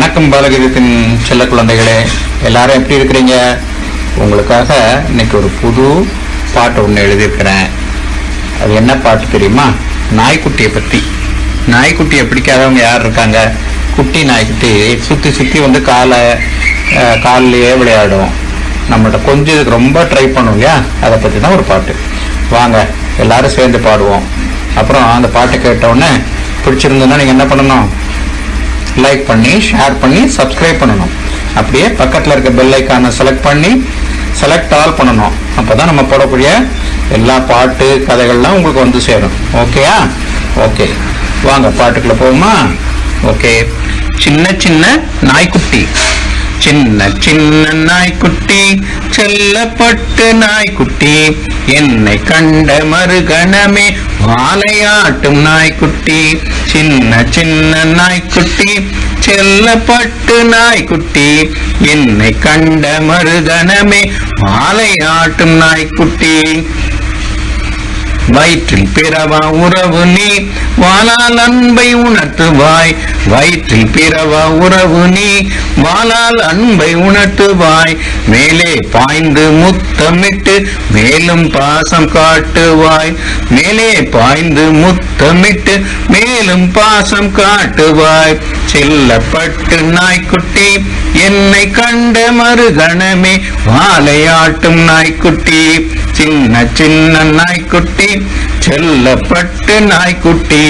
வணக்கம் பாலகிரத்தின் செல்ல குழந்தைகளே. எல்லாரும் எப்படி இருக்கிறீங்க? உங்களுக்காக இன்னைக்கு ஒரு புது பாட்டு ஒன்று எழுதியிருக்கிறேன். அது என்ன பாட்டு தெரியுமா? நாய்க்குட்டியை பற்றி நாய்க்குட்டியை பிடிக்காதவங்க யார் இருக்காங்க? குட்டி நாய்க்குட்டி சுற்றி சுற்றி வந்து காலை காலிலேயே விளையாடும். நம்மள்ட்ட கொஞ்சம் இதுக்கு ரொம்ப ட்ரை பண்ணும் இல்லையா? அதை பற்றி தான் ஒரு பாட்டு. வாங்க எல்லாரும் சேர்ந்து பாடுவோம். அப்புறம் அந்த பாட்டை கேட்டவுடனே பிடிச்சிருந்ததுன்னா நீங்கள் என்ன பண்ணணும்? லைக் பண்ணி ஷேர் பண்ணி சப்ஸ்கிரைப் பண்ணணும். அப்படியே பக்கத்தில் இருக்க பெல் ஐக்கானை செலக்ட் பண்ணி செலக்ட் ஆல் பண்ணணும். அப்போ தான் நம்ம போடக்கூடிய எல்லா பாட்டு கதைகள்லாம் உங்களுக்கு வந்து சேரும். ஓகேயா ஓகே வாங்க பாட்டுக்குள்ளே போகுமா ஓகே சின்ன சின்ன நாய்க்குட்டி. சின்ன சின்ன நாய்க்குட்டி செல்லப்பட்டு நாய்க்குட்டி. என்னை கண்ட மறுகணமே வாழையாட்டும் நாய்க்குட்டி. சின்ன சின்ன நாய்க்குட்டி செல்லப்பட்டு நாய்க்குட்டி என்னை கண்ட மருதனமே மாலை ஆட்டும் நாய்க்குட்டி. வயிற்றில் பிறவா உறவு நீ? வாழால் அன்பை உணர்த்துவாய். வயிற்றில் பிறவா உறவு நீ? வாழால் அன்பை உணர்த்துவாய். மேலே பாய்ந்து முத்தமிட்டு மேலும் பாசம் காட்டுவாய். மேலே பாய்ந்து முத்தமிட்டு மேலும் பாசம் காட்டுவாய். செல்லப்பட்டு நாய்க்குட்டி என்னை கண்ட மறுகணமே. வாழையாட்டும் நாய்க்குட்டி சின்ன சின்ன நாய்க்குட்டி செல்லப்பட்டு நாய்க்குட்டி.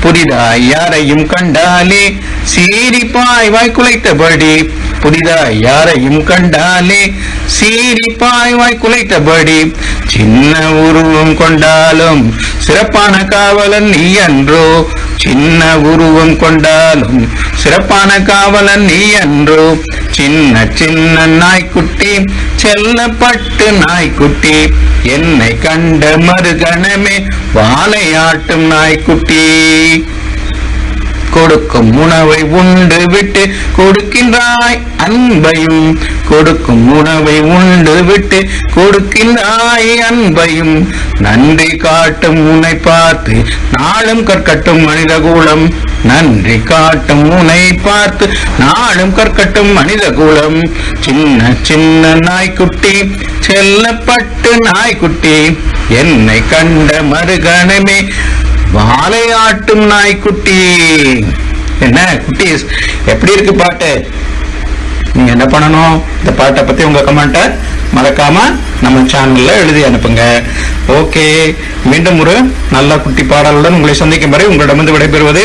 புதிதாய் யாரையும் கண்டாலே சீரிப்பாய் பாய்வாய் குலைத்தபடி. புதிதாய் யாரையும் கண்டாலே சீரிப்பாய் பாய்வாய் குலைத்தபடி. சின்ன உருவம் கொண்டாலும் சிறப்பான காவலன் நீ அன்றோ. சின்ன உருவம் கொண்டாலும் சிறப்பான காவலன் நீ அன்றோ. சின்ன சின்ன நாய்க்குட்டி செல்லப்பட்டு நாய்க்குட்டி. என்னை கண்ட மறுகணமே வாழையாட்டும் நாய்க்குட்டி. கொடுக்கும் உணவை உண்டு விட்டு கொடுக்கின்றாய் அன்பையும் கொடுக்கும் உணவை உண்டு விட்டு கொடுக்கின்றாய் அன்பையும். நன்றி காட்டும் உன்னை பார்த்து நாளும் கற்கட்டும் மனிதகுலம். நன்றி காட்டும் உனை பார்த்து நாளும் கற்கட்டும் மனிதகுலம். சின்ன சின்ன நாய்க்குட்டி செல்லப்பட்டு நாய்க்குட்டி என்னை கண்ட மறுகணமே வாழையாட்டும் நாய்க்குட்டி. என்ன குட்டீஸ் எப்படி இருக்கு பாட்டு? நீங்க என்ன பண்ணணும்? இந்த பாட்டை பத்தி உங்க கமெண்ட்டை மறக்காம நம்ம சேனல்ல எழுதி அனுப்புங்க. ஓகே மீண்டும் ஒரு நல்ல குட்டி பாடலுடன் உங்களை சந்திக்கும் வரை உங்களிடமிருந்து விடைபெறுவது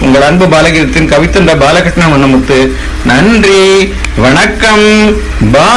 உங்கள் அன்பு பாலகீதத்தின் கவித்தண்ட பாலகிருஷ்ணன் வண்ணமுத்து. நன்றி வணக்கம் பா